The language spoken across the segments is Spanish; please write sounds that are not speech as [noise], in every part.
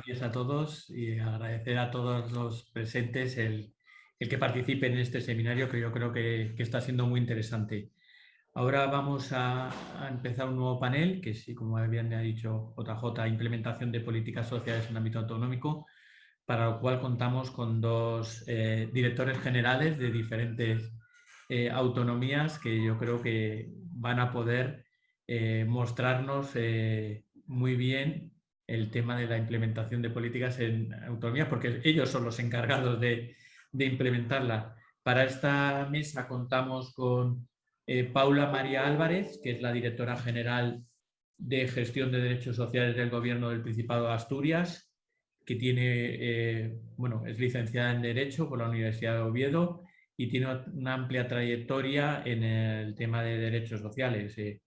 buenos días a todos y agradecer a todos los presentes el, que participen en este seminario que yo creo que, está siendo muy interesante. Ahora vamos a, empezar un nuevo panel, que sí, como bien ha dicho JJ, implementación de políticas sociales en ámbito autonómico, para lo cual contamos con dos eh, directores generales de diferentes eh, autonomías que yo creo que van a poder eh, mostrarnos muy bien el tema de la implementación de políticas en autonomía, porque ellos son los encargados de, implementarla. Para esta mesa contamos con eh, Paula María Álvarez, que es la directora general de Gestión de Derechos Sociales del Gobierno del Principado de Asturias, que tiene, eh, bueno, es licenciada en Derecho por la Universidad de Oviedo y tiene una amplia trayectoria en el tema de derechos sociales. Eh,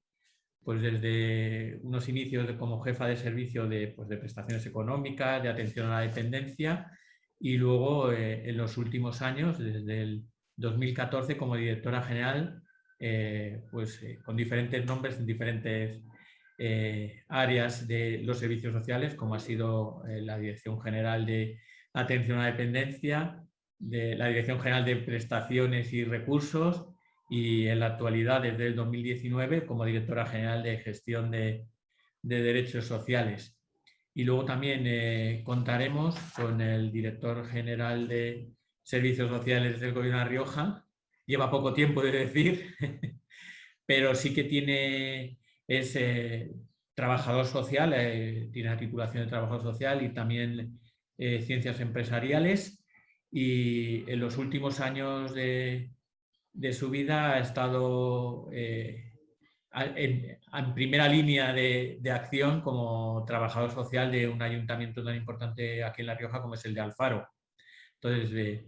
pues desde unos inicios como jefa de servicio de, pues de, prestaciones económicas, de atención a la dependencia y luego eh, en los últimos años, desde el 2014 como directora general, eh, pues eh, con diferentes nombres en diferentes áreas de los servicios sociales, como ha sido la Dirección General de Atención a la Dependencia, de la Dirección General de Prestaciones y Recursos, y en la actualidad desde el 2019 como directora general de gestión de, derechos sociales. Y luego también eh, contaremos con el director general de servicios sociales del gobierno de Rioja. Lleva poco tiempo de decir, [laughs] pero sí que tiene, es eh, trabajador social, eh, tiene la titulación de trabajador social y también ciencias empresariales. Y en los últimos años de, de su vida ha estado eh, en, primera línea de, acción como trabajador social de un ayuntamiento tan importante aquí en La Rioja como es el de Alfaro. Entonces, eh,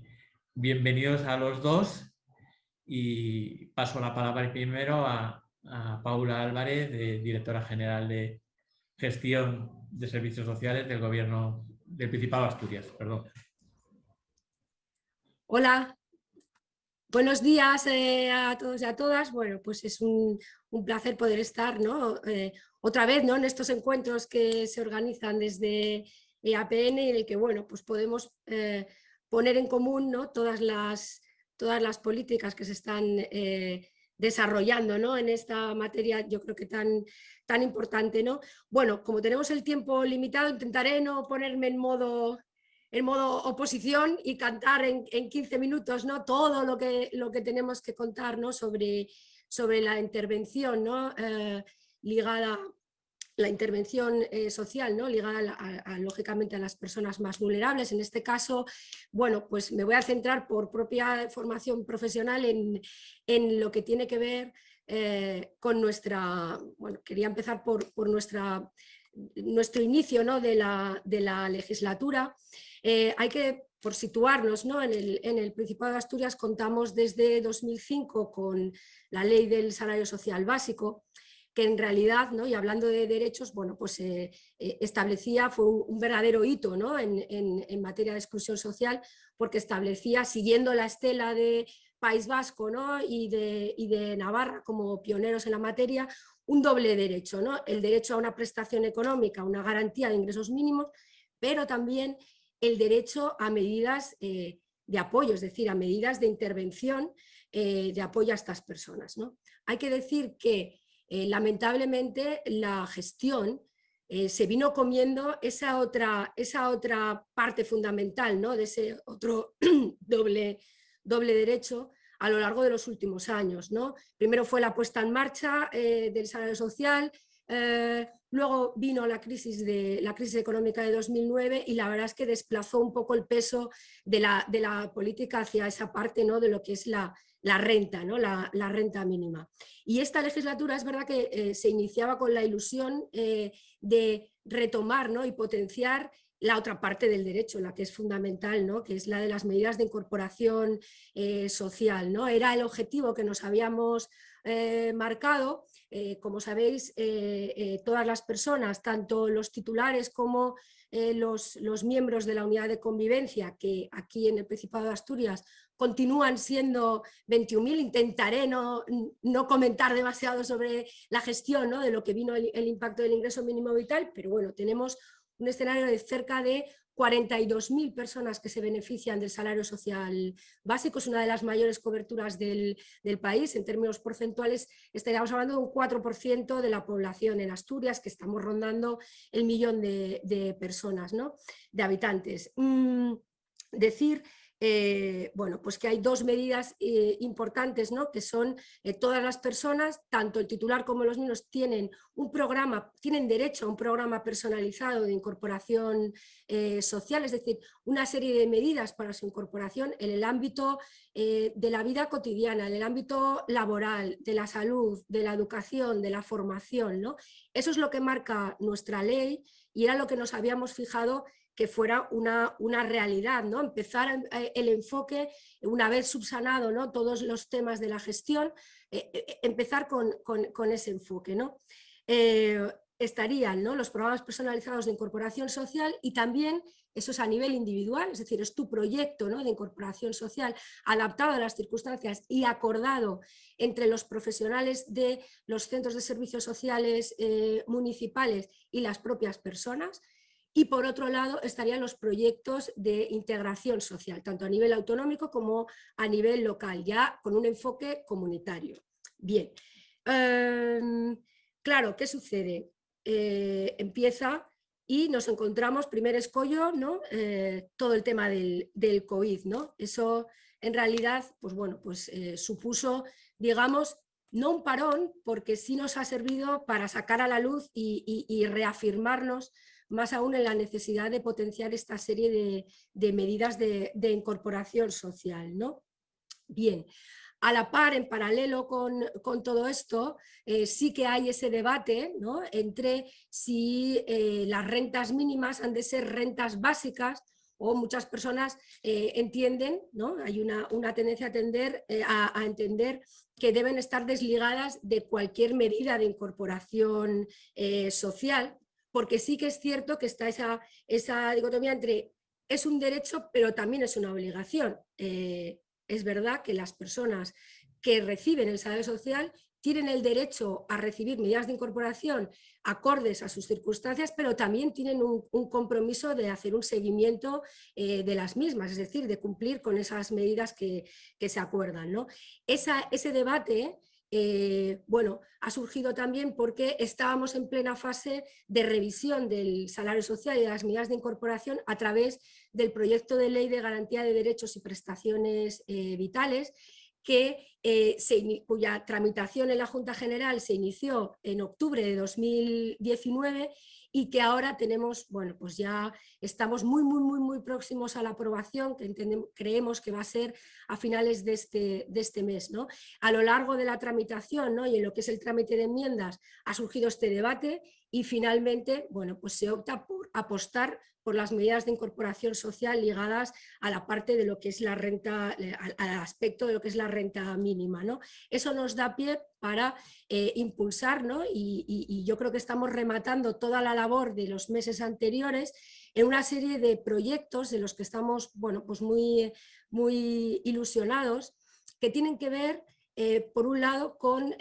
bienvenidos a los dos y paso la palabra primero a, Paula Álvarez, directora general de Gestión de Servicios Sociales del Gobierno del Principado de Asturias. Perdón. Hola, Buenos días eh, a todos y a todas. Bueno, pues es un, placer poder estar ¿no? Eh, otra vez ¿no? en estos encuentros que se organizan desde EAPN y en el que bueno, pues podemos eh, poner en común ¿no? todas, las, todas las políticas que se están desarrollando ¿no? en esta materia, yo creo que tan, tan importante. ¿no? Bueno, como tenemos el tiempo limitado, intentaré no ponerme en modo en modo oposición y cantar en, 15 minutos ¿no? todo lo que, lo que tenemos que contar sobre, sobre la intervención ¿no? Eh, ligada la intervención eh, social, ¿no? ligada lógicamente a las personas más vulnerables. En este caso, bueno, pues me voy a centrar por propia formación profesional en, en lo que tiene que ver eh, con nuestra, bueno, quería empezar por, por nuestra, nuestro inicio ¿no? de, la, de la legislatura. Eh, hay que, por situarnos ¿no? en, el, Principado de Asturias, contamos desde 2005 con la ley del salario social básico, que en realidad, ¿no? y hablando de derechos, bueno, pues eh, eh, establecía, fue un, verdadero hito ¿no? en, materia de exclusión social, porque establecía, siguiendo la estela de País Vasco ¿no? y, de, y de Navarra como pioneros en la materia, un doble derecho, el derecho a una prestación económica, una garantía de ingresos mínimos, pero también el derecho a medidas eh, de apoyo, es decir, a medidas de intervención eh, de apoyo a estas personas. ¿no? Hay que decir que eh, lamentablemente la gestión se vino comiendo esa otra, esa otra parte fundamental ¿no? de ese otro [clears throat] doble, doble derecho a lo largo de los últimos años. ¿no? Primero fue la puesta en marcha del salario social, Luego vino la crisis, económica de 2009 y la verdad es que desplazó un poco el peso de la, política hacia esa parte ¿no? de lo que es la, renta, ¿no? La, la, renta mínima. Y esta legislatura es verdad que eh, se iniciaba con la ilusión eh, de retomar ¿no? y potenciar la otra parte del derecho, la que es fundamental, ¿no? que es la de las medidas de incorporación eh, social. ¿no? Era el objetivo que nos habíamos marcado eh, como sabéis, eh, eh, todas las personas, tanto los titulares como los, miembros de la unidad de convivencia, que aquí en el Principado de Asturias continúan siendo 21.000, intentaré no, comentar demasiado sobre la gestión de lo que vino el, impacto del ingreso mínimo vital, pero bueno, tenemos un escenario de cerca de 42.000 personas que se benefician del salario social básico, es una de las mayores coberturas del, país, en términos porcentuales estaríamos hablando de un 4% de la población en Asturias, que estamos rondando el millón de, personas, ¿no? de habitantes. Mm, decir eh, bueno, pues que hay dos medidas eh, importantes, ¿no? que son eh, todas las personas, tanto el titular como los niños, tienen un programa, tienen derecho a un programa personalizado de incorporación social, es decir, una serie de medidas para su incorporación en el ámbito de la vida cotidiana, en el ámbito laboral, de la salud, de la educación, de la formación. ¿no? Eso es lo que marca nuestra ley y era lo que nos habíamos fijado que fuera una, una, realidad, ¿no? empezar eh, el enfoque, una vez subsanado ¿no? todos los temas de la gestión, eh, eh, empezar con, con, ese enfoque. ¿no? estarían ¿no? los programas personalizados de incorporación social y también eso es a nivel individual, es decir, es tu proyecto ¿no? de incorporación social adaptado a las circunstancias y acordado entre los profesionales de los centros de servicios sociales municipales y las propias personas, y por otro lado estarían los proyectos de integración social, tanto a nivel autonómico como a nivel local, ya con un enfoque comunitario. Bien, em, claro, ¿qué sucede? Eh, empieza y nos encontramos, primer escollo, ¿no? Eh, todo el tema del, del, COVID. ¿no? Eso en realidad pues bueno, pues, eh, supuso, digamos, no un parón, porque sí nos ha servido para sacar a la luz y, y reafirmarnos más aún en la necesidad de potenciar esta serie de, medidas de, incorporación social. ¿no? Bien, a la par, en paralelo con, todo esto, eh, sí que hay ese debate ¿no? entre si eh, las rentas mínimas han de ser rentas básicas o muchas personas eh, entienden, ¿no? hay una, tendencia a, tender, a, entender que deben estar desligadas de cualquier medida de incorporación social, porque sí que es cierto que está esa, esa dicotomía entre es un derecho pero también es una obligación. Eh, es verdad que las personas que reciben el salario social tienen el derecho a recibir medidas de incorporación acordes a sus circunstancias, pero también tienen un, compromiso de hacer un seguimiento eh, de las mismas, es decir, de cumplir con esas medidas que, se acuerdan. ¿no? ese debate eh, bueno, ha surgido también porque estábamos en plena fase de revisión del salario social y de las medidas de incorporación a través del proyecto de ley de garantía de derechos y prestaciones eh, vitales que, eh, cuya tramitación en la Junta General se inició en octubre de 2019 y que ahora tenemos, bueno, pues ya estamos muy, muy, muy, muy próximos a la aprobación, que creemos que va a ser a finales de este, de este mes. ¿no? A lo largo de la tramitación ¿no? y en lo que es el trámite de enmiendas ha surgido este debate y finalmente, bueno, pues se opta por apostar por las medidas de incorporación social ligadas a la parte de lo que es la renta, al, aspecto de lo que es la renta mínima. Eso nos da pie para eh, impulsar, ¿no? y, yo creo que estamos rematando toda la labor de los meses anteriores en una serie de proyectos de los que estamos bueno, pues muy, muy ilusionados, que tienen que ver, eh, por un lado, con,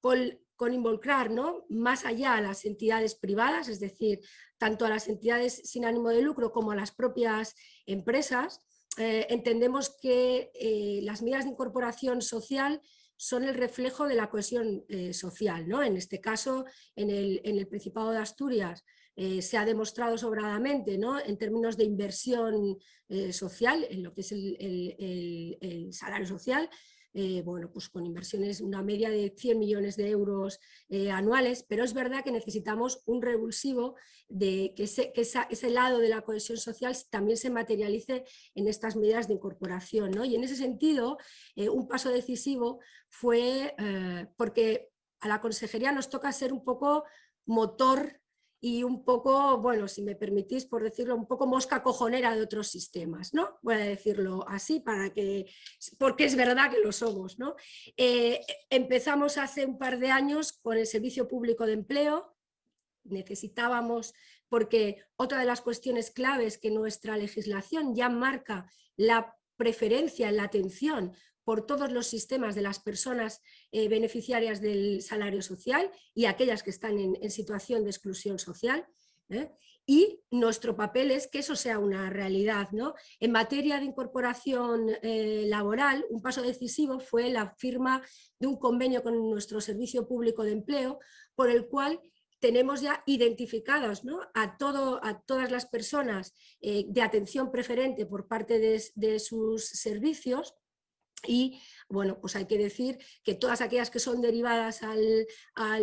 con con involucrar ¿no? más allá a las entidades privadas, es decir, tanto a las entidades sin ánimo de lucro como a las propias empresas, eh, entendemos que eh, las medidas de incorporación social son el reflejo de la cohesión eh, social. ¿no? En este caso, en el, Principado de Asturias, se ha demostrado sobradamente ¿no? en términos de inversión social, en lo que es el salario social, eh, bueno, pues con inversiones, una media de 100 millones de euros eh, anuales, pero es verdad que necesitamos un revulsivo de que, ese, ese, lado de la cohesión social también se materialice en estas medidas de incorporación. ¿no? Y en ese sentido, eh, un paso decisivo fue porque a la consejería nos toca ser un poco motor y un poco, bueno, si me permitís por decirlo, un poco mosca cojonera de otros sistemas, ¿no? Voy a decirlo así para que, porque es verdad que lo somos, ¿no? Eh, empezamos hace un par de años con el Servicio Público de Empleo, necesitábamos, porque otra de las cuestiones claves que nuestra legislación ya marca la preferencia en la atención por todos los sistemas de las personas eh, beneficiarias del salario social y aquellas que están en, situación de exclusión social. ¿eh? y nuestro papel es que eso sea una realidad. ¿no? En materia de incorporación eh, laboral, un paso decisivo fue la firma de un convenio con nuestro Servicio Público de Empleo, por el cual tenemos ya identificados a, todo, a todas las personas de atención preferente por parte de sus servicios y bueno, pues hay que decir que todas aquellas que son derivadas al,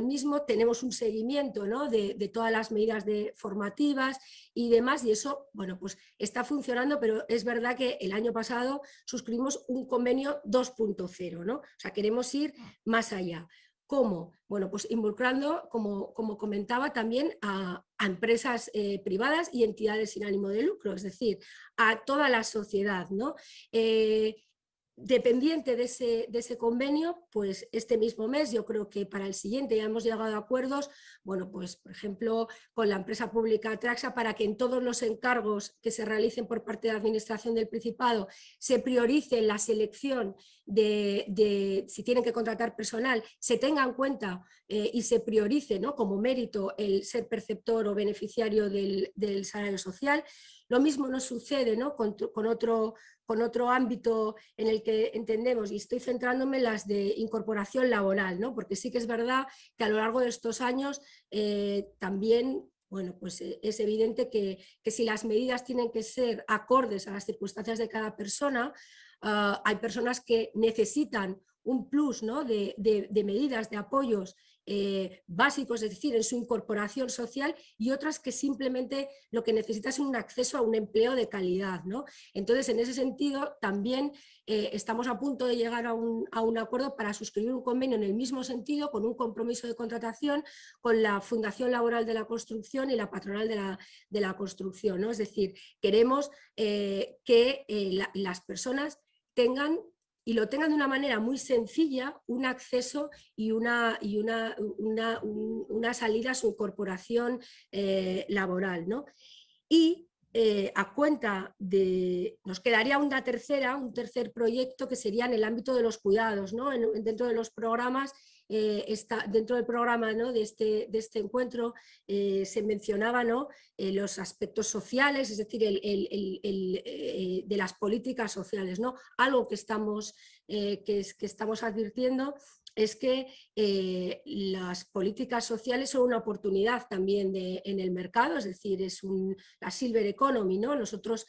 mismo tenemos un seguimiento de, todas las medidas de formativas y demás y eso, bueno, pues está funcionando, pero es verdad que el año pasado suscribimos un convenio 2.0, ¿no? O sea, queremos ir más allá. ¿Cómo? Bueno, pues involucrando, como, como comentaba, también a, empresas eh, privadas y entidades sin ánimo de lucro, es decir, a toda la sociedad, ¿no? Eh, dependiente de ese, de ese, convenio, pues este mismo mes, yo creo que para el siguiente ya hemos llegado a acuerdos, bueno, pues por ejemplo con la empresa pública Traxa para que en todos los encargos que se realicen por parte de la Administración del Principado se priorice la selección de, si tienen que contratar personal, se tenga en cuenta eh, y se priorice ¿no? como mérito el ser perceptor o beneficiario del, del salario social, lo mismo nos sucede ¿no? con, otro, con otro ámbito en el que entendemos, y estoy centrándome en las de incorporación laboral, ¿no? porque sí que es verdad que a lo largo de estos años eh, también bueno, pues eh, es evidente que, si las medidas tienen que ser acordes a las circunstancias de cada persona, ah, hay personas que necesitan un plus ¿no? de, de, medidas, de apoyos eh, básicos, es decir, en su incorporación social y otras que simplemente lo que necesitan es un acceso a un empleo de calidad. ¿no? Entonces, en ese sentido, también eh, estamos a punto de llegar a un, a un, acuerdo para suscribir un convenio en el mismo sentido, con un compromiso de contratación con la Fundación Laboral de la Construcción y la Patronal de la, de la Construcción. ¿no? Es decir, queremos eh, que las personas tengan y lo tengan de una manera muy sencilla, un acceso y una, y una, una, salida a su incorporación eh, laboral. ¿no? Y eh, a cuenta de, nos quedaría una tercera, un tercer proyecto que sería en el ámbito de los cuidados, ¿no? dentro de los programas eh, está, dentro del programa ¿no? de, este, de este encuentro eh, se mencionaba ¿no? Eh, los aspectos sociales, es decir, el, el, de las políticas sociales, ¿no? algo que estamos, que, es, que estamos advirtiendo es que las políticas sociales son una oportunidad también en el mercado, es decir, es la silver economy, ¿no? Nosotros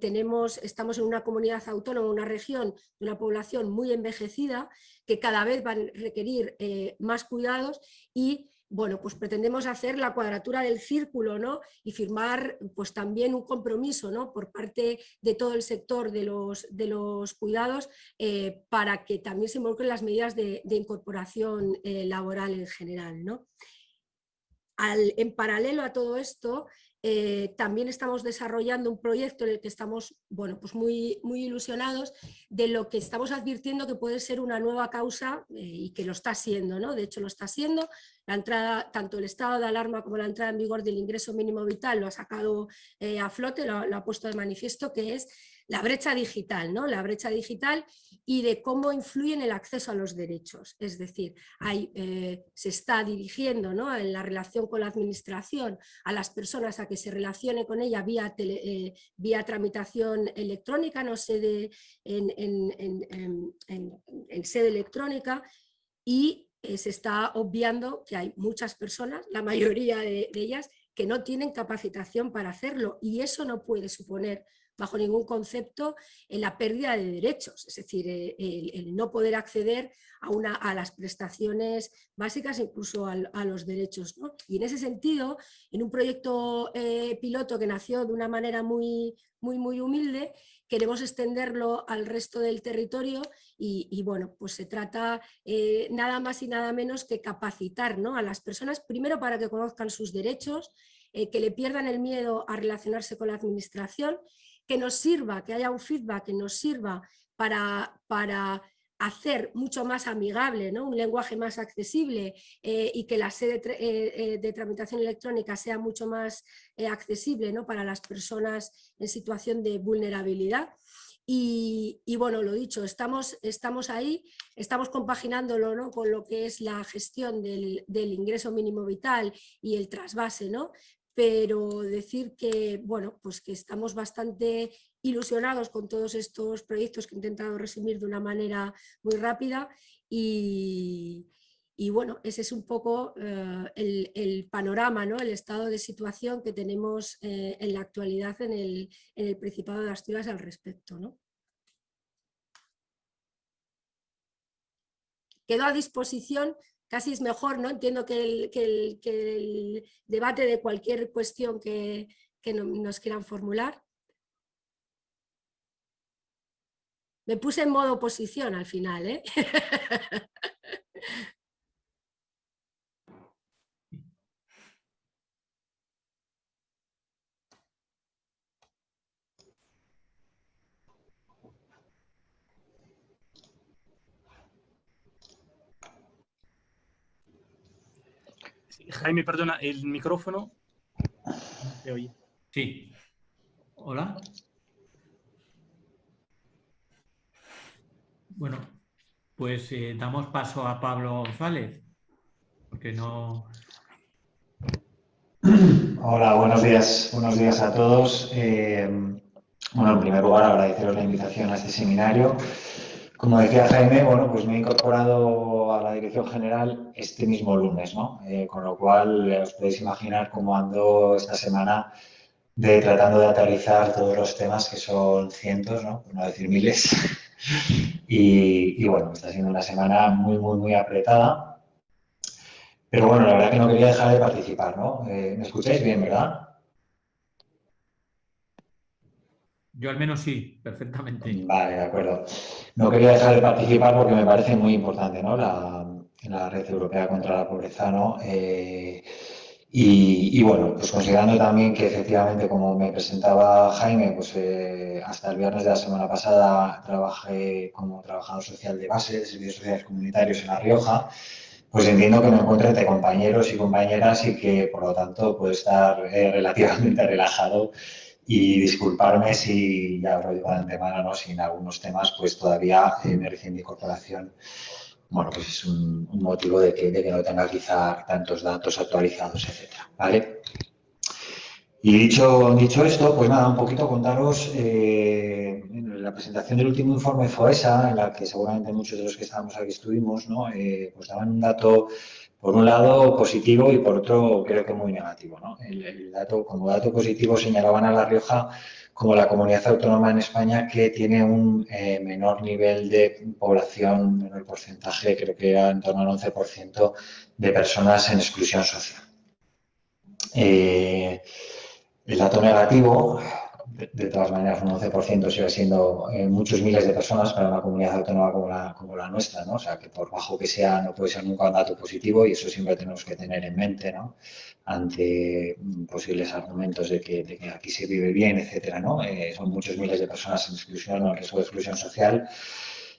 tenemos, estamos en una comunidad autónoma, una región de una población muy envejecida que cada vez van a requerir eh, más cuidados y bueno, pues pretendemos hacer la cuadratura del círculo ¿no? y firmar pues también un compromiso ¿no? por parte de todo el sector de los, de los cuidados eh, para que también se involucren las medidas de, incorporación eh, laboral en general. ¿no? En paralelo a todo esto, eh, también estamos desarrollando un proyecto en el que estamos bueno, pues muy, muy ilusionados de lo que estamos advirtiendo que puede ser una nueva causa eh, y que lo está siendo, ¿no? de hecho lo está siendo, la entrada, tanto el estado de alarma como la entrada en vigor del ingreso mínimo vital lo ha sacado eh, a flote, lo, lo, ha puesto de manifiesto, que es la brecha digital, ¿no? la brecha digital y de cómo influye en el acceso a los derechos. Es decir, eh, se está dirigiendo ¿no? en la relación con la administración a las personas a que se relacione con ella vía, eh, vía tramitación electrónica, no sede en, en, sede electrónica y eh, se está obviando que hay muchas personas, la mayoría de ellas, que no tienen capacitación para hacerlo y eso no puede suponer bajo ningún concepto en la pérdida de derechos, es decir, eh, el, no poder acceder a, una, a, las prestaciones básicas, incluso a, los derechos. Y en ese sentido, en un proyecto eh, piloto que nació de una manera muy, muy, muy humilde, queremos extenderlo al resto del territorio y, bueno, pues se trata eh, nada más y nada menos que capacitar ¿no? a las personas, primero para que conozcan sus derechos, que le pierdan el miedo a relacionarse con la administración que nos sirva, que haya un feedback que nos sirva para, para hacer mucho más amigable, ¿no? un lenguaje más accesible eh, y que la sede eh, eh, de tramitación electrónica sea mucho más accesible ¿no? para las personas en situación de vulnerabilidad. Y, bueno, lo dicho, estamos, estamos ahí, estamos compaginándolo ¿no? con lo que es la gestión del, del ingreso mínimo vital y el trasvase, ¿no? Pero decir que, bueno, pues que estamos bastante ilusionados con todos estos proyectos que he intentado resumir de una manera muy rápida y, bueno, ese es un poco eh, el, panorama, ¿no? el estado de situación que tenemos eh, en la actualidad en el, en el, Principado de Asturias al respecto. ¿no? Quedo a disposición casi es mejor, ¿no? Entiendo que el, debate de cualquier cuestión que, nos quieran formular. Me puse en modo oposición al final, ¿eh? [laughs] Jaime, perdona, el micrófono. ¿Se oye? Sí. Hola. Bueno, pues eh, damos paso a Pablo González, porque no... Hola, buenos días. Buenos días a todos. Eh, bueno, en primer lugar, agradeceros la invitación a este seminario. Como decía Jaime, bueno, pues me he incorporado a la dirección general este mismo lunes, ¿no? Eh, con lo cual eh, os podéis imaginar cómo ando esta semana de tratando de aterrizar todos los temas que son cientos, ¿no? por no decir miles. [laughs] y, bueno, está siendo una semana muy, muy, muy apretada. Pero bueno, la verdad que no quería dejar de participar, ¿no? Eh, ¿Me escucháis bien, verdad? Yo al menos sí, perfectamente. Vale, de acuerdo. No quería dejar de participar porque me parece muy importante ¿no? la, Red Europea contra la Pobreza. ¿no? Eh, y, bueno, pues considerando también que efectivamente, como me presentaba Jaime, pues eh, hasta el viernes de la semana pasada trabajé como trabajador social de base de servicios sociales comunitarios en La Rioja, pues entiendo que me encuentro entre compañeros y compañeras y que por lo tanto puedo estar eh, [laughs] relativamente relajado y disculparme si, ya lo digo de antemano, ¿no? si en algunos temas pues todavía eh, me recién mi bueno, pues es un, motivo de que, de que, no tenga quizá tantos datos actualizados, etcétera, ¿vale? Y dicho, dicho esto, pues nada, un poquito contaros eh, la presentación del último informe FOESA, en la que seguramente muchos de los que estábamos aquí estuvimos, ¿no? Eh, pues daban un dato por un lado positivo y por otro creo que muy negativo. ¿no? El, dato, como dato positivo señalaban a La Rioja como la comunidad autónoma en España que tiene un eh, menor nivel de población, menor porcentaje, creo que era en torno al 11% de personas en exclusión social. Eh, el dato negativo de, todas maneras, un 11% sigue siendo eh, muchos miles de personas para una comunidad autónoma como la, nuestra, ¿no? O sea, que por bajo que sea, no puede ser nunca un dato positivo y eso siempre tenemos que tener en mente, ¿no? Ante mm, posibles argumentos de que, aquí se vive bien, etcétera, ¿no? Eh, son muchos miles de personas en exclusión o en riesgo de exclusión social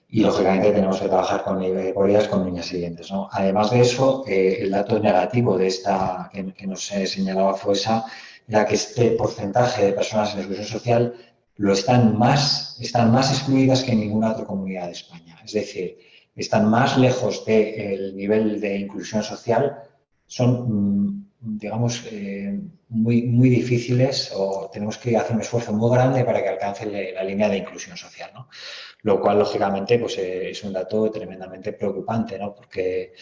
y lógicamente tenemos que trabajar con categorías con niñas siguientes. ¿no? Además de eso, eh, el dato negativo de esta que, que nos señalaba FOESA la que este porcentaje de personas en exclusión social lo están más, están más excluidas que en ninguna otra comunidad de España. Es decir, están más lejos del nivel de inclusión social, son, digamos, eh, muy, muy difíciles o tenemos que hacer un esfuerzo muy grande para que alcance la línea de inclusión social. ¿no? Lo cual, lógicamente, pues, eh, es un dato tremendamente preocupante, ¿no? porque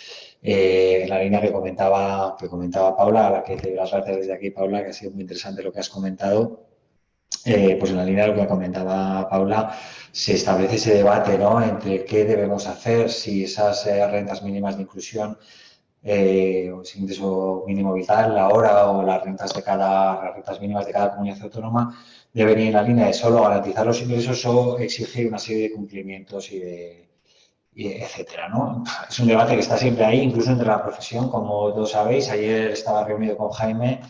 eh, la línea que comentaba, que comentaba Paula, a la que te doy las gracias desde aquí, Paula, que ha sido muy interesante lo que has comentado, eh, pues en la línea de lo que comentaba Paula, se establece ese debate ¿no? entre qué debemos hacer, si esas rentas mínimas de inclusión eh, o ese ingreso mínimo vital, la hora o las rentas de cada las rentas mínimas de cada comunidad autónoma deben ir en la línea de solo garantizar los ingresos o exigir una serie de cumplimientos y de etcétera, ¿no? Es un debate que está siempre ahí, incluso entre la profesión, como todos sabéis. Ayer estaba reunido con Jaime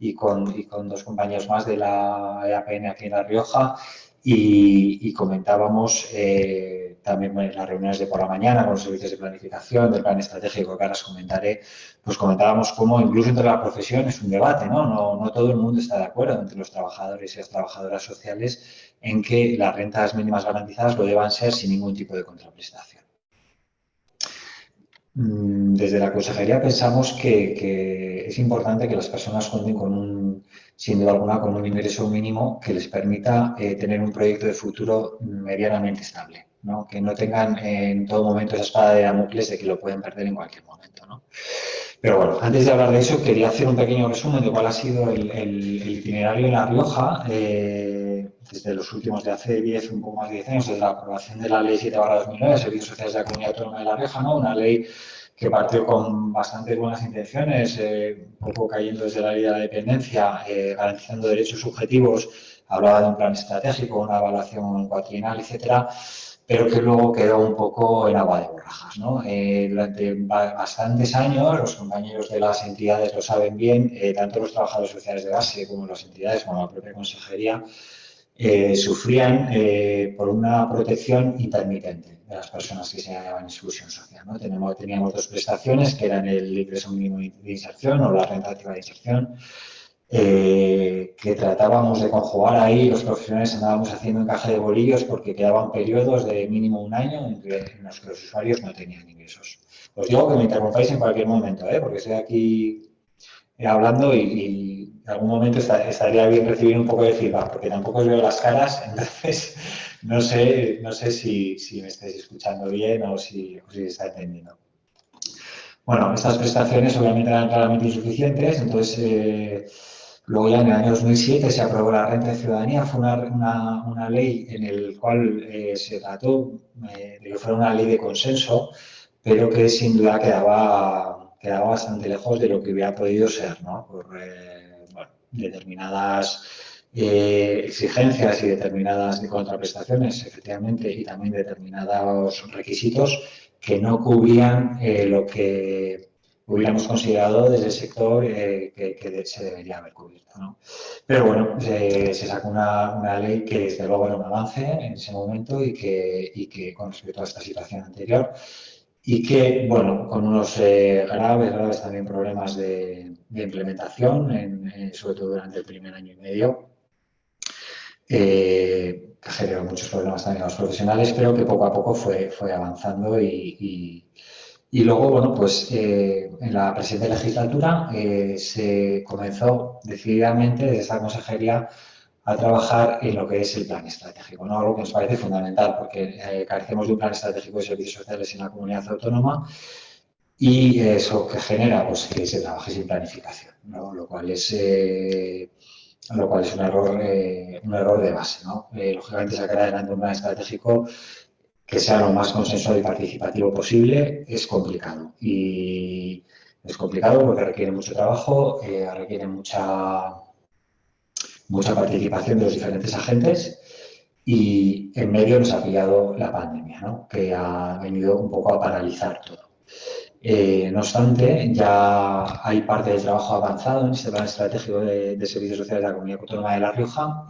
y con, y con dos compañeros más de la EAPN aquí en La Rioja y, comentábamos eh, también en las reuniones de por la mañana con los servicios de planificación, del plan estratégico que ahora os comentaré, pues comentábamos cómo incluso entre la profesión es un debate, ¿no? No, no todo el mundo está de acuerdo entre los trabajadores y las trabajadoras sociales en que las rentas mínimas garantizadas lo deban ser sin ningún tipo de contraprestación. Mm, desde la consejería pensamos que, es importante que las personas cuenten con un, sin duda alguna, con un ingreso mínimo que les permita eh, tener un proyecto de futuro medianamente estable, ¿no? que no tengan en todo momento esa espada de Damocles de que lo pueden perder en cualquier momento. ¿no? Pero bueno, antes de hablar de eso, quería hacer un pequeño resumen de cuál ha sido el, itinerario en La Rioja eh, desde los últimos de hace 10, un poco más de 10 años, desde la aprobación de la Ley 7 2009, Servicios Sociales de la Comunidad Autónoma de La Rioja, ¿no? una ley que partió con bastantes buenas intenciones, eh, un poco cayendo desde la ley de la dependencia, eh, garantizando derechos subjetivos, hablaba de un plan estratégico, una evaluación cuatrienal, etcétera, pero que luego quedó un poco en agua de borrajas. Eh, durante bastantes años, los compañeros de las entidades lo saben bien, eh, tanto los trabajadores sociales de base como las entidades, como la propia consejería, eh, sufrían por una protección intermitente de las personas que se hallaban en exclusión social. ¿no? Teníamos, teníamos dos prestaciones, que eran el ingreso mínimo de inserción o la renta activa de inserción, eh, que tratábamos de conjugar ahí, los profesionales andábamos haciendo encaje de bolillos porque quedaban periodos de mínimo un año en, los que los usuarios no tenían ingresos. Os digo que me interrumpáis en cualquier momento, ¿eh? porque estoy aquí eh, hablando y, en algún momento estaría bien recibir un poco de feedback, porque tampoco os veo las caras, [laughs] entonces no sé, no sé si, me estáis escuchando bien o si, o si está entendiendo. Bueno, estas prestaciones obviamente eran claramente insuficientes, entonces Luego ya en el año 2007 se aprobó la renta de ciudadanía, fue una, una, ley en la cual eh, se trató eh, de que fuera una ley de consenso, pero que sin duda quedaba, quedaba bastante lejos de lo que hubiera podido ser, ¿no? por eh, determinadas exigencias y determinadas contraprestaciones, efectivamente, y también determinados requisitos que no cubrían lo que hubiéramos considerado desde el sector eh, que, se debería haber cubierto. ¿no? Pero bueno, se, sacó una, ley que desde luego era un avance en ese momento y que, y que con respecto a esta situación anterior y que, bueno, con unos eh, graves, graves también problemas de, implementación, sobre todo durante el primer año y medio, eh, que generó muchos problemas también a los profesionales, pero que poco a poco fue, fue avanzando y y luego, bueno, pues eh, en la presente legislatura eh, se comenzó decididamente desde esta consejería a trabajar en lo que es el plan estratégico, ¿no? algo que nos parece fundamental porque eh, carecemos de un plan estratégico de servicios sociales en la comunidad autónoma y eso que genera pues, que se trabaje sin planificación, lo, cual es, lo cual es un error, un error de base. ¿no? lógicamente, sacar adelante un plan estratégico que sea lo más consensuado y participativo posible es complicado. Y es complicado porque requiere mucho trabajo, eh, requiere mucha, mucha participación de los diferentes agentes y en medio nos ha pillado la pandemia, que ha venido un poco a paralizar todo. Eh, no obstante, ya hay parte del trabajo avanzado en este plan estratégico de, servicios sociales de la Comunidad Autónoma de La Rioja.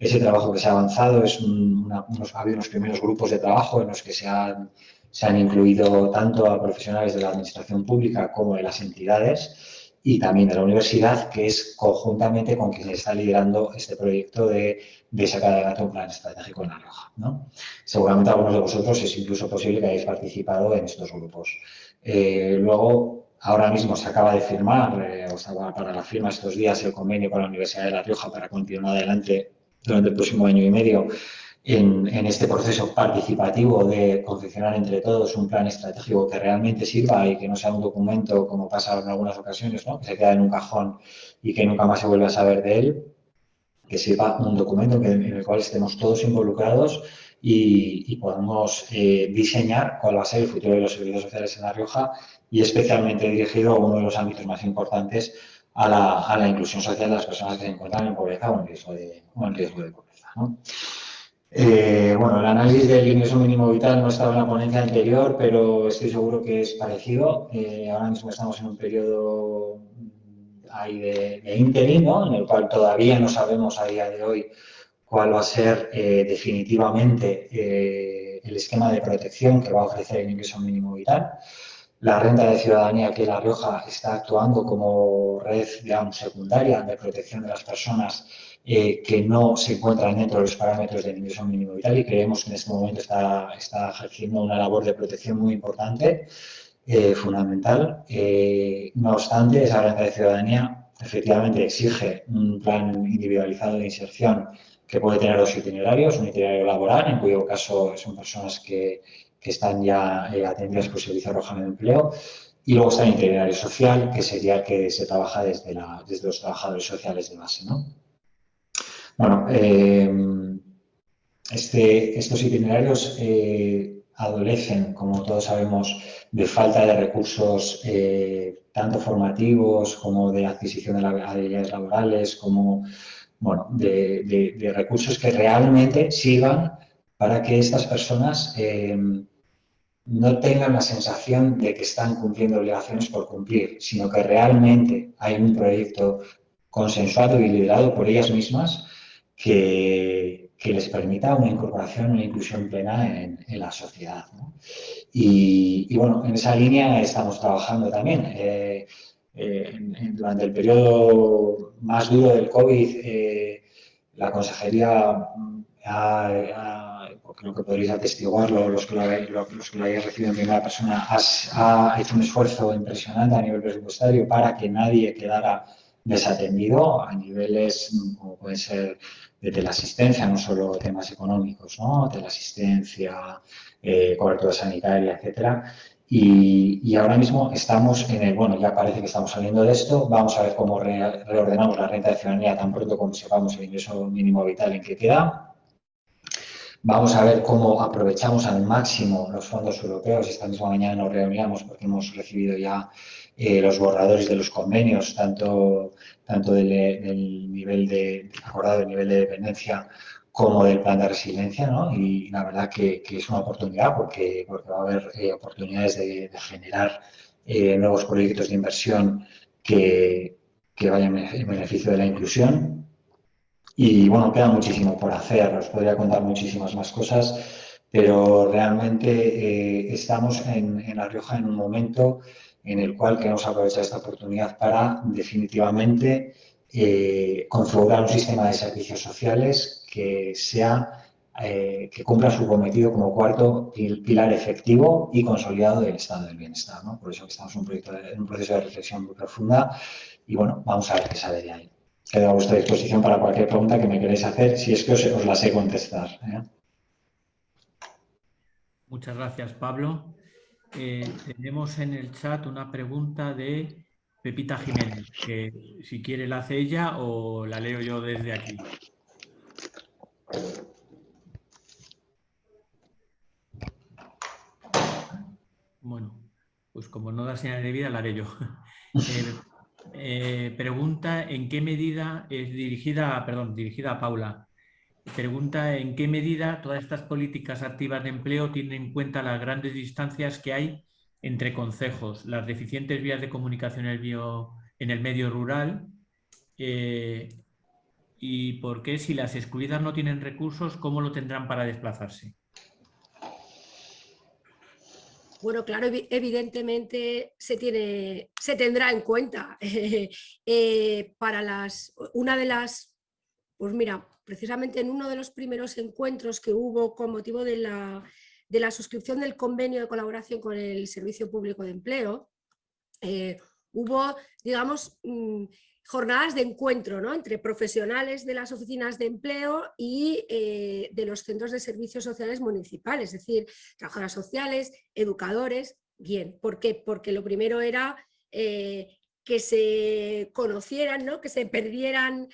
Ese trabajo que se ha avanzado es unos, ha habido unos primeros grupos de trabajo en los que se han, se han incluido tanto a profesionales de la administración pública como de las entidades y también de la universidad, que es conjuntamente con quien se está liderando este proyecto de, de sacar adelante un plan estratégico en La Rioja. ¿no? Seguramente algunos de vosotros es incluso posible que hayáis participado en estos grupos. Eh, luego, ahora mismo se acaba de firmar, eh, o sea, para la firma estos días, el convenio con la Universidad de La Rioja para continuar adelante durante el próximo año y medio en, este proceso participativo de confeccionar entre todos un plan estratégico que realmente sirva y que no sea un documento, como pasa en algunas ocasiones, ¿no? que se queda en un cajón y que nunca más se vuelve a saber de él, que sirva un documento en el cual estemos todos involucrados y, podamos eh, diseñar cuál va a ser el futuro de los servicios sociales en La Rioja y especialmente dirigido a uno de los ámbitos más importantes a la, inclusión social de las personas que se encuentran en pobreza o en riesgo de, pobreza. Eh, bueno, el análisis del ingreso mínimo vital no estaba en la ponencia anterior, pero estoy seguro que es parecido. Eh, ahora mismo estamos en un periodo ahí de, de en el cual todavía no sabemos a día de hoy cuál va a ser eh, definitivamente el esquema de protección que va a ofrecer el ingreso mínimo vital. La renta de ciudadanía que La Rioja está actuando como red, digamos, secundaria de protección de las personas eh, que no se encuentran dentro de los parámetros del ingreso mínimo vital y creemos que en este momento está, está ejerciendo una labor de protección muy importante. fundamental. no obstante, esa renta de ciudadanía efectivamente exige un plan individualizado de inserción que puede tener dos itinerarios, un itinerario laboral, en cuyo caso son personas que, están ya atendidas por servicio de arrojamiento de empleo, y luego está el itinerario social, que sería el que se trabaja desde, los trabajadores sociales de base. ¿no? Bueno, eh, este, estos itinerarios eh, adolecen, como todos sabemos, de falta de recursos eh, tanto formativos como de adquisición de habilidades laborales, como bueno, de, recursos que realmente sirvan para que estas personas no tengan la sensación de que están cumpliendo obligaciones por cumplir, sino que realmente hay un proyecto consensuado y liderado por ellas mismas que, les permita una incorporación, una inclusión plena en, la sociedad. Y, bueno, en esa línea estamos trabajando también. Eh, eh, durante el periodo más duro del COVID, eh, la Consejería ha, creo que podréis atestiguarlo, los que lo, lo hayáis recibido en primera persona, ha hecho un esfuerzo impresionante a nivel presupuestario para que nadie quedara desatendido a niveles como puede ser de teleasistencia, no solo temas económicos, ¿no? teleasistencia, eh, cobertura sanitaria, etcétera. Y, ahora mismo estamos en el, bueno, ya parece que estamos saliendo de esto, vamos a ver cómo reordenamos la renta de ciudadanía tan pronto como sepamos el ingreso mínimo vital en que queda. Vamos a ver cómo aprovechamos al máximo los fondos europeos. Esta misma mañana nos reuníamos porque hemos recibido ya eh, los borradores de los convenios, tanto, tanto del, nivel de, acordado del nivel de dependencia como del plan de resiliencia, ¿no? Y la verdad que, es una oportunidad porque, porque va a haber eh, oportunidades de, generar eh, nuevos proyectos de inversión que, que vayan en beneficio de la inclusión. Y bueno, queda muchísimo por hacer, os podría contar muchísimas más cosas, pero realmente estamos en, en La Rioja en un momento en el cual queremos aprovechar esta oportunidad para definitivamente eh, configurar un sistema de servicios sociales que sea eh, que cumpla su cometido como cuarto pilar efectivo y consolidado del estado del bienestar. Por eso estamos en un, proyecto un proceso de reflexión muy profunda y bueno, vamos a ver qué sale de ahí. Quedo a vuestra disposición para cualquier pregunta que me queréis hacer, si es que os, os la sé contestar. ¿eh? Muchas gracias, Pablo. Eh, tenemos en el chat una pregunta de Pepita Jiménez, que si quiere la hace ella o la leo yo desde aquí. Bueno, pues como no da señal de vida, la haré yo. [laughs] Eh, eh, pregunta en qué medida es dirigida, perdón, dirigida a Paula. Pregunta en qué medida todas estas políticas activas de empleo tienen en cuenta las grandes distancias que hay entre concejos, las deficientes vías de comunicación en el, medio rural eh, y por qué si las excluidas no tienen recursos, ¿cómo lo tendrán para desplazarse? Bueno, claro, evidentemente se, tiene, se tendrá en cuenta. [laughs] Eh, para las, una de las, pues mira, precisamente en uno de los primeros encuentros que hubo con motivo de la, de la suscripción del convenio de colaboración con el Servicio Público de Empleo, eh, hubo, digamos, mm, jornadas de encuentro ¿no? entre profesionales de las oficinas de empleo y eh, de los centros de servicios sociales municipales, es decir, trabajadoras sociales, educadores, bien. ¿Por qué? Porque lo primero era eh, que se conocieran, ¿no? que se perdieran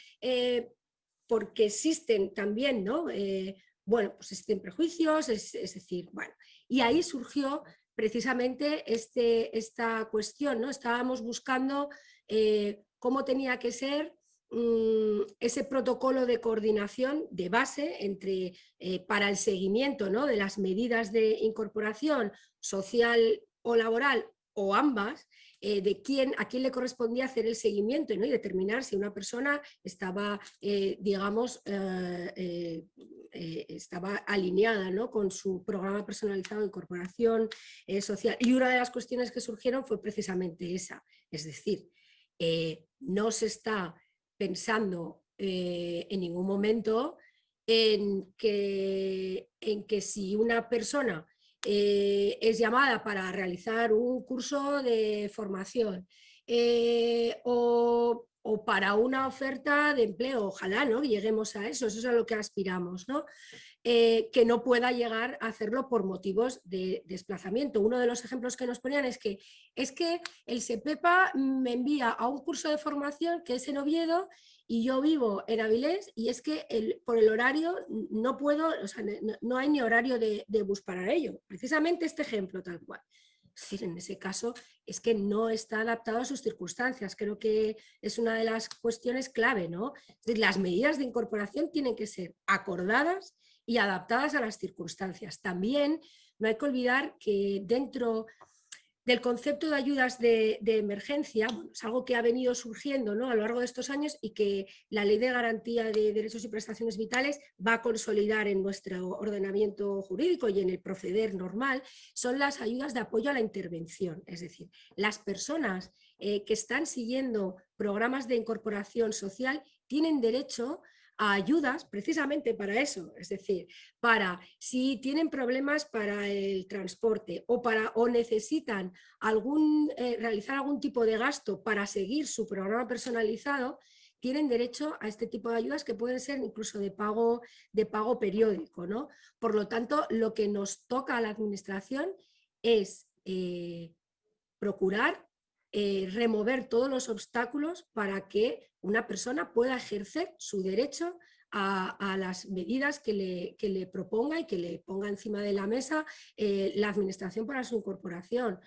porque existen también, ¿no? Eh, bueno, pues existen prejuicios, es, decir, bueno, y ahí surgió precisamente este, esta cuestión, ¿no? Estábamos buscando eh, cómo tenía que ser mm, ese protocolo de coordinación de base entre, eh, para el seguimiento ¿no? de las medidas de incorporación social o laboral o ambas, eh, de quién, a quién le correspondía hacer el seguimiento y determinar si una persona estaba, eh, digamos, estaba alineada con su programa personalizado de incorporación social. Y una de las cuestiones que surgieron fue precisamente esa, es decir, no se está pensando en ningún momento en que, en que si una persona eh, es llamada para realizar un curso de formación eh, o, para una oferta de empleo, ojalá ¿no? lleguemos a eso, eso es a lo que aspiramos, ¿no? Eh, que no pueda llegar a hacerlo por motivos de desplazamiento. Uno de los ejemplos que nos ponían es que es que el SEPEPA me envía a un curso de formación que es en Oviedo y yo vivo en Avilés y es que el, por el horario no puedo, o sea, no, hay ni horario de, bus para ello. Precisamente este ejemplo tal cual. En ese caso es que no está adaptado a sus circunstancias. Creo que es una de las cuestiones clave, ¿no? las medidas de incorporación tienen que ser acordadas y adaptadas a las circunstancias. También no hay que olvidar que dentro del concepto de ayudas de, emergencia, es algo que ha venido surgiendo ¿no? a lo largo de estos años y que la Ley de Garantía de Derechos y Prestaciones Vitales va a consolidar en nuestro ordenamiento jurídico y en el proceder normal, son las ayudas de apoyo a la intervención. Es decir, las personas eh, que están siguiendo programas de incorporación social tienen derecho a ayudas precisamente para eso, es decir, para si tienen problemas para el transporte o, para, o necesitan algún, eh, realizar algún tipo de gasto para seguir su programa personalizado, tienen derecho a este tipo de ayudas que pueden ser incluso de pago, de pago periódico. ¿no? Por lo tanto, lo que nos toca a la administración es eh, procurar eh, remover todos los obstáculos para que una persona pueda ejercer su derecho a, las medidas que le, le, proponga y que le ponga encima de la mesa eh, la administración para su incorporación.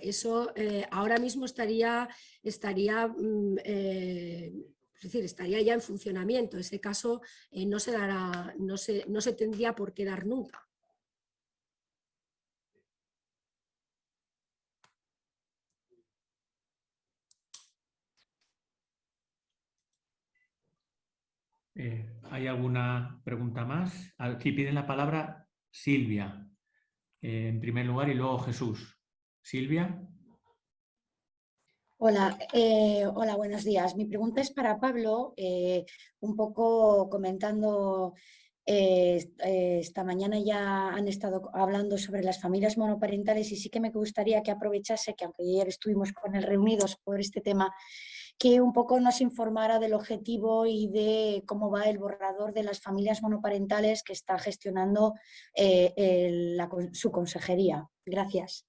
eso eh, ahora mismo estaría, estaría mm, es decir, estaría ya en funcionamiento. Ese caso no, se dará, no, se, no se tendría por qué dar nunca. Eh, ¿Hay alguna pregunta más? Aquí piden la palabra Silvia, eh, en primer lugar, y luego Jesús. Silvia. Hola, eh, hola, buenos días. Mi pregunta es para Pablo, un poco comentando, esta mañana ya han estado hablando sobre las familias monoparentales y sí que me gustaría que aprovechase que aunque ayer estuvimos con él reunidos por este tema, que un poco nos informara del objetivo y de cómo va el borrador de las familias monoparentales que está gestionando eh, su consejería. Gracias.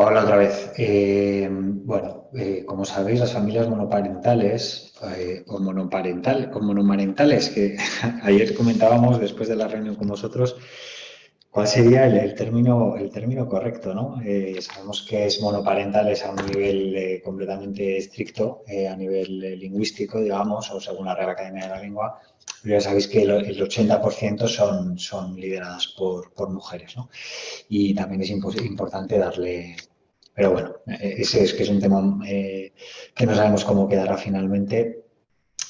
Hola otra vez. Eh, bueno, eh, como sabéis, las familias monoparentales o, monoparental, o monomarentales, que [laughs] ayer comentábamos después de la reunión con vosotros, ¿Cuál sería el, término, el término correcto? ¿no? Eh, sabemos que es monoparental, es a un nivel eh, completamente estricto, eh, a nivel lingüístico, digamos, o según la Real Academia de la Lengua, pero ya sabéis que el, 80% son, son lideradas por, por mujeres. ¿no? Y también es importante darle... Pero bueno, ese es que es un tema que no sabemos cómo quedará finalmente,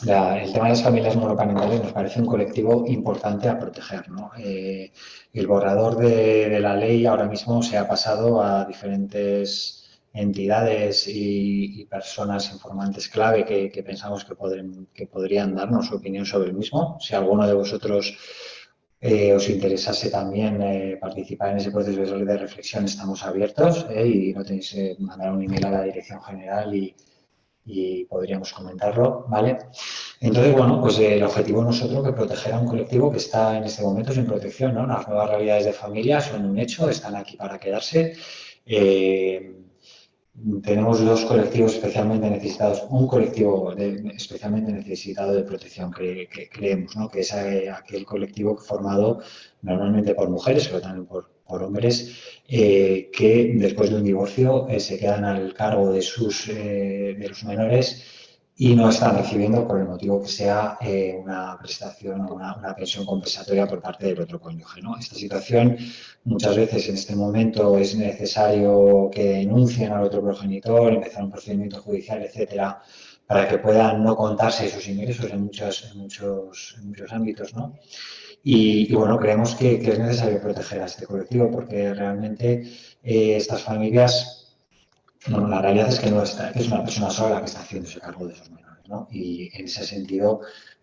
el tema de las familias monoparentales nos parece un colectivo importante a proteger. Eh, el borrador de, la ley ahora mismo se ha pasado a diferentes entidades y, personas informantes clave que, pensamos que, podrían darnos su opinión sobre el mismo. Si alguno de vosotros eh, os interesase también eh, participar en ese proceso de reflexión, estamos abiertos y no tenéis que mandar un email a la dirección general y, y podríamos comentarlo, ¿vale? Entonces, bueno, pues el objetivo nosotros que proteger a un colectivo que está en este momento sin protección, ¿no? Las nuevas realidades de familia son un hecho, están aquí para quedarse. Eh, tenemos dos colectivos especialmente necesitados, un colectivo especialmente necesitado de protección que, creemos, ¿no? que es aquel colectivo formado normalmente por mujeres, pero también por, por hombres eh, que después de un divorcio eh, se quedan al cargo de, sus, eh, de los menores y no están recibiendo por el motivo que sea una prestación o una, pensión compensatoria por parte del otro cónyuge. Esta situación muchas veces en este momento es necesario que denuncien al otro progenitor, empezar un procedimiento judicial, etcétera, para que puedan no contarse sus ingresos en muchos, muchos, muchos ámbitos. ¿no? Y, bueno, creemos que, es necesario proteger a este colectivo porque realmente eh, estas familias, bueno, la realidad es que no está, es una persona sola la que está haciéndose cargo de esos menores. ¿no? Y en ese sentido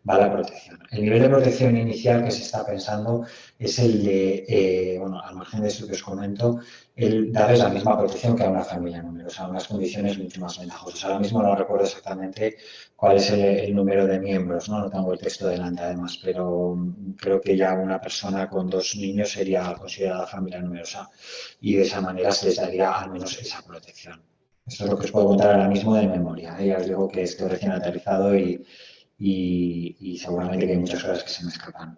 va la protección. El nivel de protección inicial que se está pensando es el de, eh, bueno, al margen de eso que os comento, el darles la misma protección que a una familia numerosa, unas condiciones mucho más ventajosas. Ahora mismo no recuerdo exactamente cuál es el, número de miembros, ¿no? no tengo el texto delante además, pero creo que ya una persona con dos niños sería considerada familia numerosa y de esa manera se les daría al menos esa protección. Eso es lo que os puedo contar ahora mismo de memoria. ¿eh? Ya os digo que estoy recién aterrizado y, y, seguramente que hay muchas cosas que se me escapan.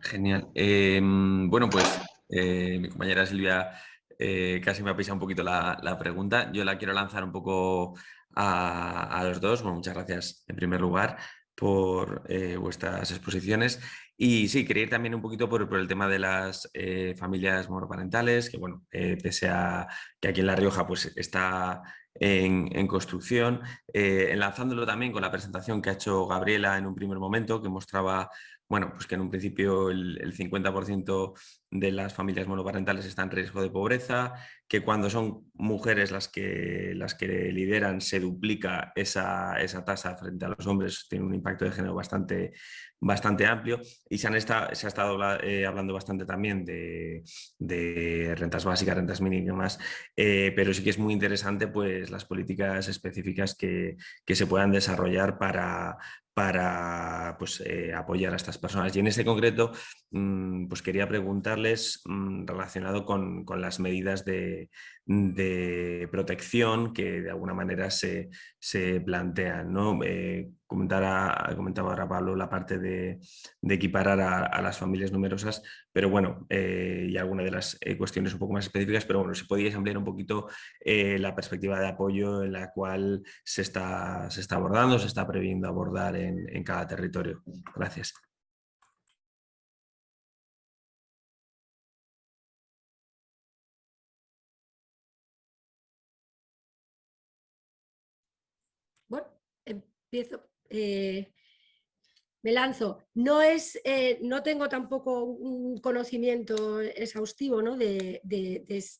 Genial. Em, bueno, pues eh, mi compañera Silvia eh, casi me ha pisado un poquito la, pregunta. Yo la quiero lanzar un poco a, los dos. Bueno, muchas gracias en primer lugar por eh, vuestras exposiciones. Y sí, quería ir también un poquito por, el tema de las familias monoparentales, que bueno, pese a que aquí en La Rioja pues está en, construcción, enlazándolo también con la presentación que ha hecho Gabriela en un primer momento, que mostraba bueno, pues que en un principio el, 50% de las familias monoparentales están en riesgo de pobreza, que cuando son mujeres las que, las que lideran se duplica esa, esa tasa frente a los hombres, tiene un impacto de género bastante, bastante amplio. Y se, han se ha estado eh, hablando bastante también de, rentas básicas, rentas mínimas, eh, pero sí que es muy interesante pues, las políticas específicas que, que se puedan desarrollar para, para pues, eh, apoyar a estas personas. Y en este concreto, mm, pues quería preguntarles mm, relacionado con, las medidas de, protección que de alguna manera se, plantean. ¿no? Eh, comentaba ahora Pablo la parte de, equiparar a, las familias numerosas, pero bueno, eh, y alguna de las eh, cuestiones un poco más específicas, pero bueno, si podíais ampliar un poquito la perspectiva de apoyo en la cual se está, se está abordando, se está previendo abordar en cada territorio. Gracias. Empiezo. Eh, me lanzo. No, es, eh, no tengo tampoco un conocimiento exhaustivo de,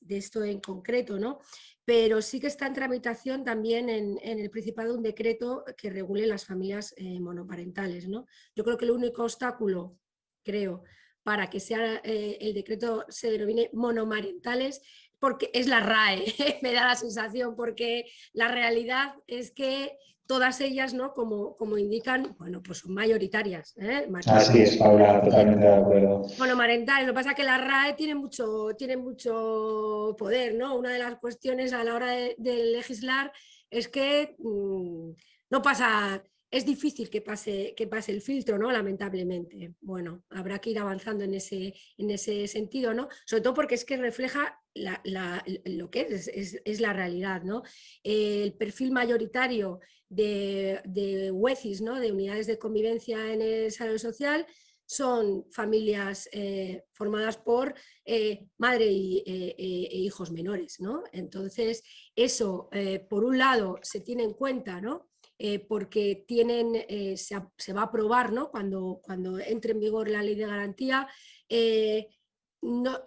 esto en concreto, ¿no? pero sí que está en tramitación también en, el Principado un decreto que regule las familias eh, monoparentales. ¿no? Yo creo que el único obstáculo, creo, para que sea, el decreto se denomine monomarentales porque es la RAE, [laughs] me da la sensación, porque la realidad es que todas ellas, ¿no? como, como indican, bueno, pues son mayoritarias. ¿eh? Así es, Paula, totalmente de acuerdo. Bueno, marentales, lo que pasa es que la RAE tiene mucho, tiene mucho poder, ¿no? Una de las cuestiones a la hora de, legislar es que mm, no pasa, es difícil que pase, que pase el filtro, ¿no? Lamentablemente. Bueno, habrá que ir avanzando en ese, en ese sentido, ¿no? Sobre todo porque es que refleja lo que es, es, la realidad, ¿no? El perfil mayoritario de, de UECIS, ¿no? de unidades de convivencia en el salón social, son familias eh, formadas por eh, madre eh, e hijos menores. ¿no? Entonces, eso, por un lado, se tiene en cuenta, ¿no? Porque tienen, se, se, va a aprobar ¿no? cuando, cuando entre en vigor la ley de garantía, no,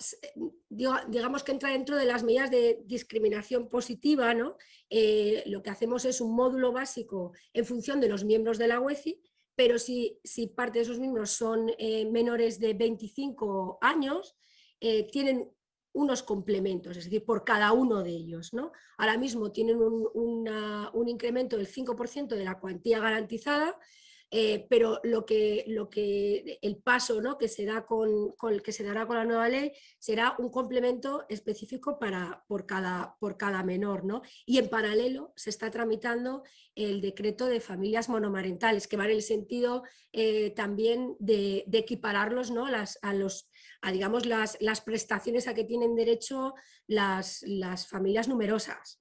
digamos que entra dentro de las medidas de discriminación positiva, ¿no? Eh, lo que hacemos es un módulo básico en función de los miembros de la UECI, pero si, si parte de esos miembros son eh, menores de 25 años, eh, tienen unos complementos, es decir, por cada uno de ellos. ¿no? Ahora mismo tienen un, incremento del 5% de la cuantía garantizada, eh, pero lo que, lo que, el paso ¿no? que, se da con, que se dará con la nueva ley será un complemento específico para, por, cada, por cada menor. ¿no? Y en paralelo se está tramitando el decreto de familias monomarentales, que va en el sentido eh, también de, equipararlos ¿no? a, los, a digamos, las, las, prestaciones a que tienen derecho las, las familias numerosas.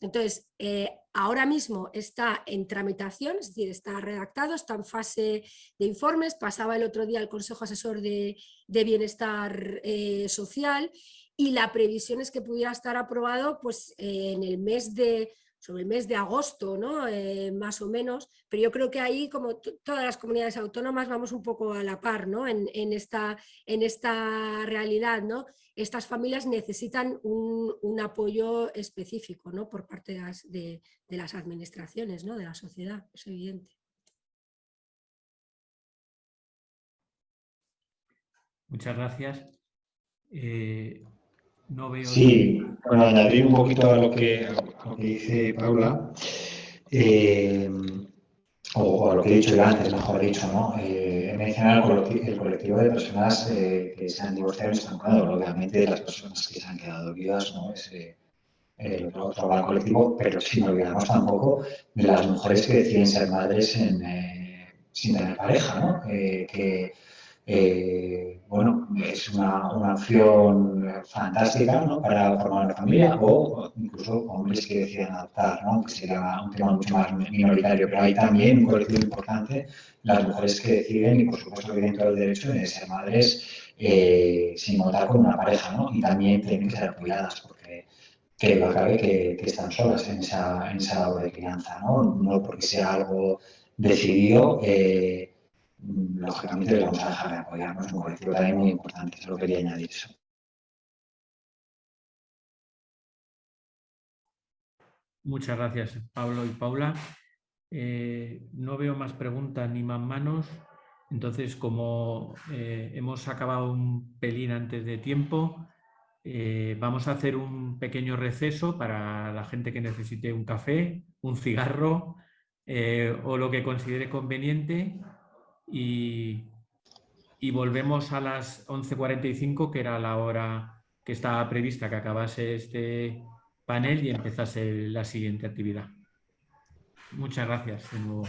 Entonces, eh, ahora mismo está en tramitación, es decir, está redactado, está en fase de informes, pasaba el otro día al Consejo Asesor de, Bienestar eh, Social y la previsión es que pudiera estar aprobado pues, en el mes de, sobre el mes de agosto, ¿no? Eh, más o menos, pero yo creo que ahí, como todas las comunidades autónomas, vamos un poco a la par ¿no? en, esta, en esta realidad. ¿no? Estas familias necesitan un, apoyo específico ¿no? por parte de las, administraciones, ¿no? de la sociedad, es evidente. Muchas gracias. Eh, no veo... Sí, bueno, añadir un poquito a lo que, dice Paula, eh, o, a lo que he dicho yo antes, mejor dicho, ¿no? Eh, mencionar el colectivo, de personas eh, que se han divorciado y se han quedado, obviamente las personas que se han quedado viudas, ¿no? Es, el otro gran colectivo, pero sin olvidarnos tampoco de las mujeres que deciden ser madres sin tener pareja, ¿no? que eh, bueno, es una, una opción fantástica ¿no? para formar una familia o incluso hombres que deciden adoptar, ¿no? que sería un tema mucho más minoritario, pero hay también un colectivo importante, las mujeres que deciden y por supuesto que tienen todo el derecho de ser madres eh, sin contar con una pareja ¿no? y también tienen que ser apoyadas porque que, que, que están solas en esa, en esa labor de crianza, ¿no? no porque sea algo decidido. Eh, lógicamente vamos a dejar de apoyarnos, un también muy importante, solo quería añadir eso. Muchas gracias, Pablo y Paula. Eh, no veo más preguntas ni más manos. Entonces, como eh, hemos acabado un pelín antes de tiempo, eh, vamos a hacer un pequeño receso para la gente que necesite un café, un cigarro o lo que considere conveniente y, volvemos a las 11.45, que era la hora que estaba prevista que acabase este panel y empezase la siguiente actividad. Muchas gracias de nuevo.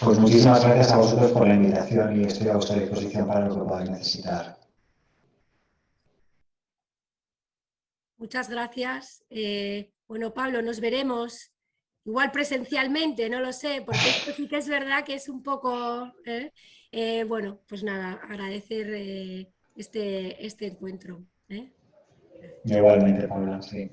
Pues muchísimas gracias a vosotros por la invitación y estoy a vuestra disposición para lo que podáis necesitar. Muchas gracias. Eh, bueno, Pablo, nos veremos igual presencialmente, no lo sé, porque sí que es verdad que es un poco, ¿eh? Eh, bueno, pues nada, agradecer eh, este, este encuentro. Igualmente, Paula, sí.